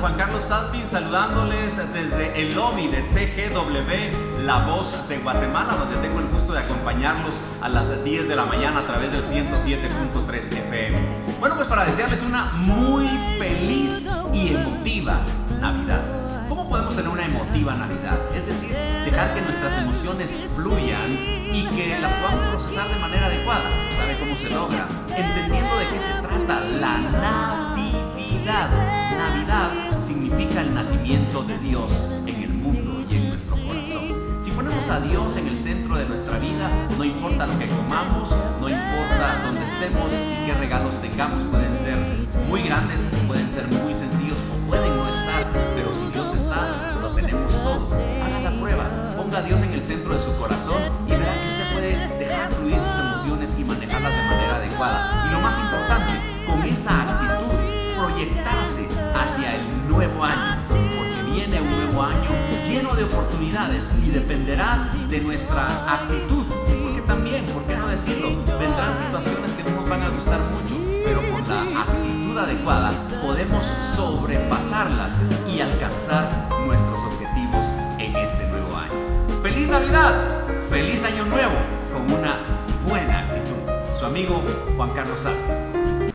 Juan Carlos Salpin saludándoles desde el lobby de TGW, La Voz de Guatemala, donde tengo el gusto de acompañarlos a las 10 de la mañana a través del 107.3 FM. Bueno, pues para desearles una muy feliz y emotiva Navidad. ¿Cómo podemos tener una emotiva Navidad? Es decir, dejar que nuestras emociones fluyan y que las podamos procesar de manera adecuada. ¿Sabe cómo se logra? Entendiendo de qué se trata la Natividad. Navidad significa el nacimiento de Dios en el mundo y en nuestro corazón. Si ponemos a Dios en el centro de nuestra vida, no importa lo que comamos, no importa dónde estemos y qué regalos tengamos, pueden ser muy grandes, pueden ser muy sencillos o pueden no estar, pero si Dios está, lo tenemos todo. Haga la prueba, ponga a Dios en el centro de su corazón y verá que usted puede dejar fluir sus emociones y manejarlas de manera adecuada. Y lo más importante, con esa actitud, proyectarse nuevo año, porque viene un nuevo año lleno de oportunidades y dependerá de nuestra actitud, porque también, ¿por qué no decirlo? Vendrán situaciones que no nos van a gustar mucho, pero con la actitud adecuada podemos sobrepasarlas y alcanzar nuestros objetivos en este nuevo año. ¡Feliz Navidad! ¡Feliz Año Nuevo! Con una buena actitud. Su amigo Juan Carlos Salvo.